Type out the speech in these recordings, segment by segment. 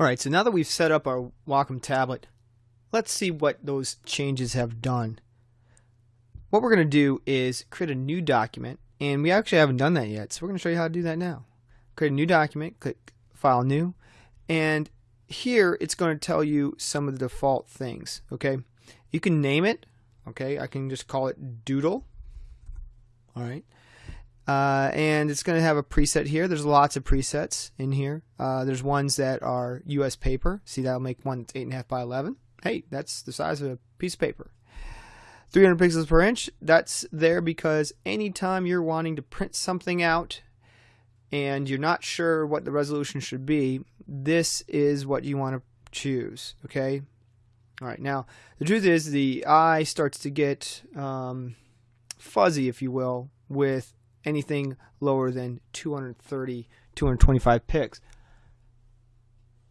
Alright, so now that we've set up our Wacom tablet, let's see what those changes have done. What we're going to do is create a new document, and we actually haven't done that yet, so we're going to show you how to do that now. Create a new document, click File New, and here it's going to tell you some of the default things, okay? You can name it, okay? I can just call it Doodle, alright? Uh, and it's going to have a preset here. There's lots of presets in here. Uh, there's ones that are US paper. See, that'll make one that's 8.5 by 11. Hey, that's the size of a piece of paper. 300 pixels per inch, that's there because anytime you're wanting to print something out and you're not sure what the resolution should be, this is what you want to choose, okay? All right, now, the truth is the eye starts to get um, fuzzy, if you will, with anything lower than 230, 225 pics.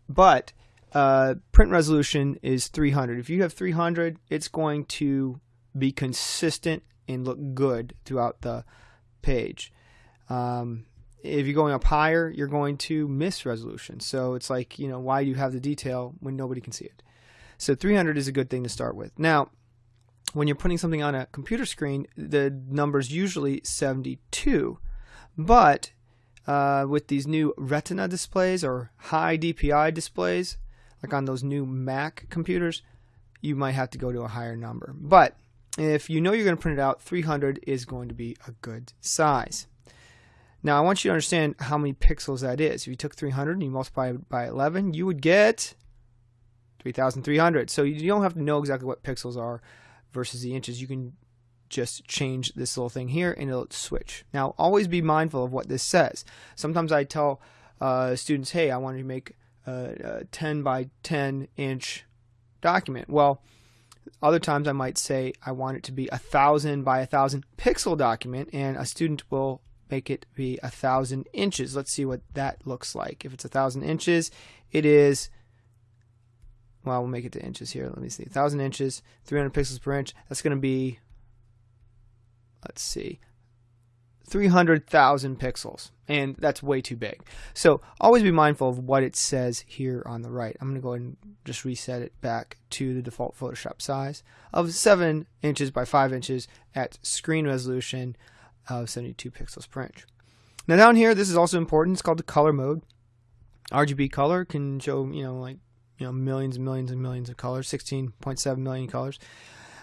But uh, print resolution is 300. If you have 300, it's going to be consistent and look good throughout the page. Um, if you're going up higher, you're going to miss resolution. So it's like, you know, why do you have the detail when nobody can see it? So 300 is a good thing to start with. Now, when you're putting something on a computer screen, the number's usually 72. But uh, with these new Retina displays or high DPI displays, like on those new Mac computers, you might have to go to a higher number. But if you know you're going to print it out, 300 is going to be a good size. Now, I want you to understand how many pixels that is. If you took 300 and you multiply it by 11, you would get 3,300. So you don't have to know exactly what pixels are versus the inches, you can just change this little thing here and it'll switch. Now, always be mindful of what this says. Sometimes I tell uh, students, hey, I want to make a, a 10 by 10 inch document. Well, other times I might say I want it to be a thousand by a thousand pixel document, and a student will make it be a thousand inches. Let's see what that looks like. If it's a thousand inches, it is well, we'll make it to inches here. Let me see. 1,000 inches, 300 pixels per inch. That's going to be, let's see, 300,000 pixels. And that's way too big. So always be mindful of what it says here on the right. I'm going to go ahead and just reset it back to the default Photoshop size of 7 inches by 5 inches at screen resolution of 72 pixels per inch. Now down here, this is also important. It's called the color mode. RGB color can show, you know, like you know millions and millions and millions of colors, 16.7 million colors.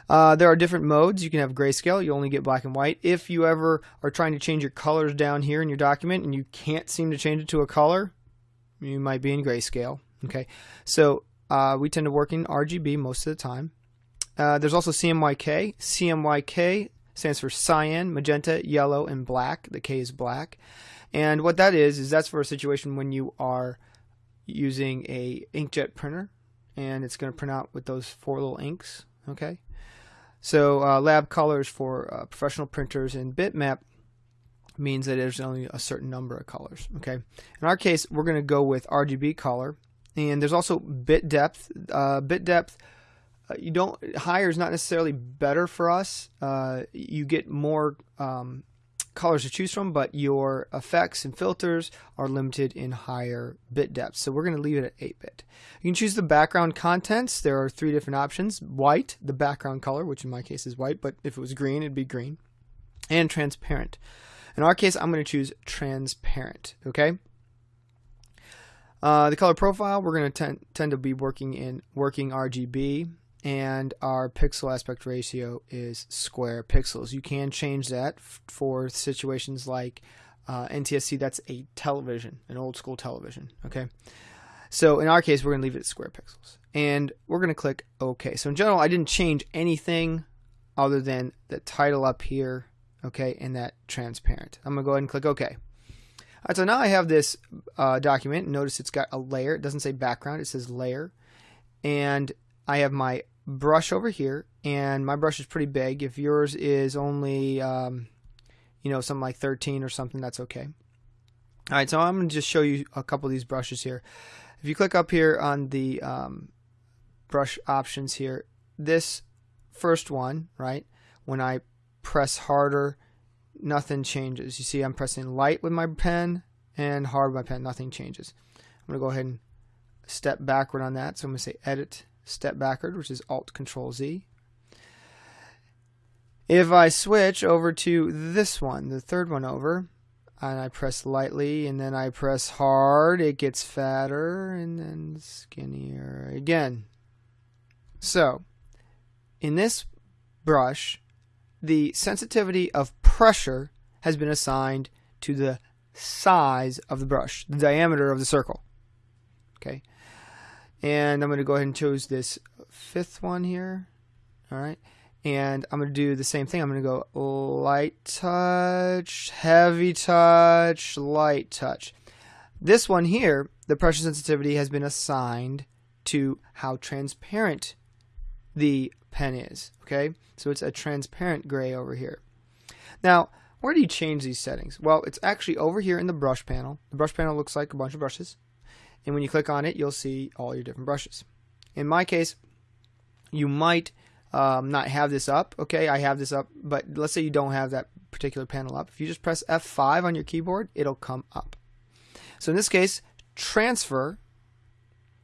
Uh, there are different modes. You can have grayscale. You only get black and white. If you ever are trying to change your colors down here in your document and you can't seem to change it to a color, you might be in grayscale. Okay, so uh, we tend to work in RGB most of the time. Uh, there's also CMYK. CMYK stands for cyan, magenta, yellow, and black. The K is black. And what that is, is that's for a situation when you are using a inkjet printer and it's going to print out with those four little inks okay? So uh, lab colors for uh, professional printers and bitmap means that there's only a certain number of colors okay? In our case we're going to go with RGB color and there's also bit depth uh, bit depth uh, you don't higher is not necessarily better for us uh, you get more um, colors to choose from, but your effects and filters are limited in higher bit depths. So we're going to leave it at 8-bit. You can choose the background contents. There are three different options. White, the background color, which in my case is white, but if it was green, it'd be green. And transparent. In our case, I'm going to choose transparent, okay? Uh, the color profile, we're going to tend to be working in working RGB and our pixel aspect ratio is square pixels. You can change that for situations like uh, NTSC, that's a television, an old school television, okay? So in our case, we're going to leave it at square pixels. And we're going to click OK. So in general, I didn't change anything other than the title up here, okay, and that transparent. I'm going to go ahead and click OK. All right, so now I have this uh, document. Notice it's got a layer. It doesn't say background. It says layer. And I have my brush over here, and my brush is pretty big. If yours is only, um, you know, something like 13 or something, that's okay. All right, so I'm going to just show you a couple of these brushes here. If you click up here on the um, brush options here, this first one, right, when I press harder, nothing changes. You see I'm pressing light with my pen and hard with my pen, nothing changes. I'm going to go ahead and step backward on that. So I'm going to say edit step backward, which is Alt Control Z. If I switch over to this one, the third one over, and I press lightly and then I press hard, it gets fatter and then skinnier again. So, in this brush, the sensitivity of pressure has been assigned to the size of the brush, the diameter of the circle. Okay. And I'm going to go ahead and choose this fifth one here. All right. And I'm going to do the same thing. I'm going to go light touch, heavy touch, light touch. This one here, the pressure sensitivity has been assigned to how transparent the pen is. Okay. So it's a transparent gray over here. Now, where do you change these settings? Well, it's actually over here in the brush panel. The brush panel looks like a bunch of brushes. And when you click on it, you'll see all your different brushes. In my case, you might um, not have this up. Okay, I have this up, but let's say you don't have that particular panel up. If you just press F5 on your keyboard, it'll come up. So in this case, transfer,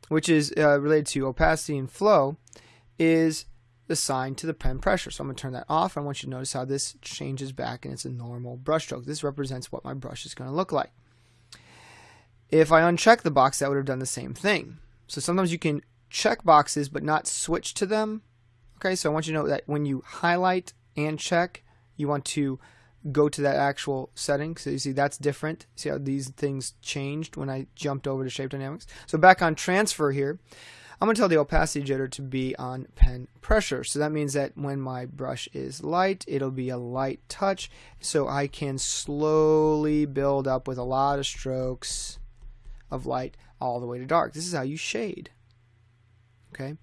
which is uh, related to opacity and flow, is assigned to the pen pressure. So I'm going to turn that off. I want you to notice how this changes back and it's a normal brush stroke. This represents what my brush is going to look like. If I uncheck the box, that would have done the same thing. So sometimes you can check boxes but not switch to them. Okay, so I want you to know that when you highlight and check, you want to go to that actual setting. So you see that's different. See how these things changed when I jumped over to Shape Dynamics. So back on transfer here, I'm going to tell the opacity jitter to be on pen pressure. So that means that when my brush is light, it'll be a light touch. So I can slowly build up with a lot of strokes of light all the way to dark. This is how you shade. Okay.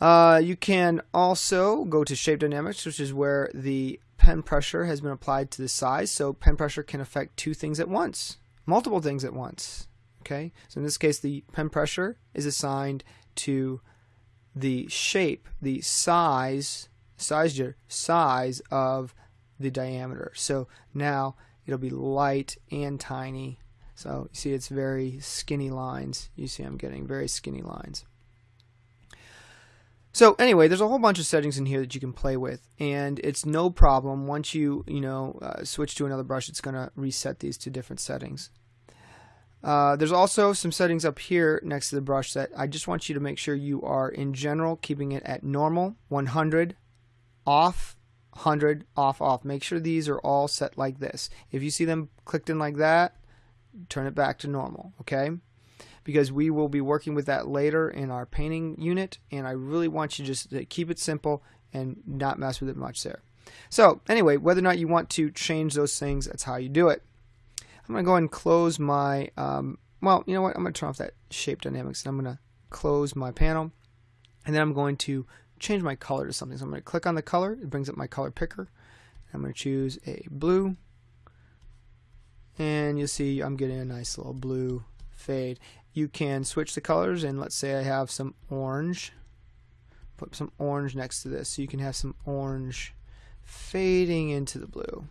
Uh, you can also go to Shape Dynamics, which is where the pen pressure has been applied to the size. So pen pressure can affect two things at once, multiple things at once. Okay, so in this case, the pen pressure is assigned to the shape, the size, size, size of the diameter. So now it'll be light and tiny. So you see it's very skinny lines. You see I'm getting very skinny lines. So anyway, there's a whole bunch of settings in here that you can play with, and it's no problem. Once you you know uh, switch to another brush, it's going to reset these to different settings. Uh, there's also some settings up here next to the brush that I just want you to make sure you are in general keeping it at normal, 100, off, 100, off, off. Make sure these are all set like this. If you see them clicked in like that, turn it back to normal, okay? Because we will be working with that later in our painting unit, and I really want you just to keep it simple and not mess with it much there. So anyway, whether or not you want to change those things, that's how you do it. I'm going to go ahead and close my, um, well, you know what? I'm going to turn off that shape dynamics and I'm going to close my panel. And then I'm going to change my color to something. So I'm going to click on the color. It brings up my color picker. I'm going to choose a blue. And you'll see I'm getting a nice little blue fade. You can switch the colors and let's say I have some orange. Put some orange next to this so you can have some orange fading into the blue.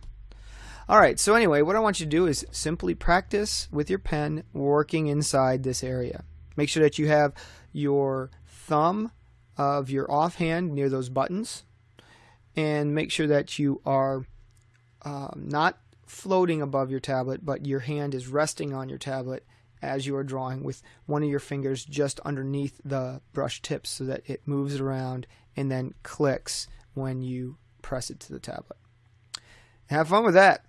All right, so anyway, what I want you to do is simply practice with your pen working inside this area. Make sure that you have your thumb of your offhand near those buttons and make sure that you are um, not floating above your tablet, but your hand is resting on your tablet as you are drawing with one of your fingers just underneath the brush tips so that it moves around and then clicks when you press it to the tablet. Have fun with that.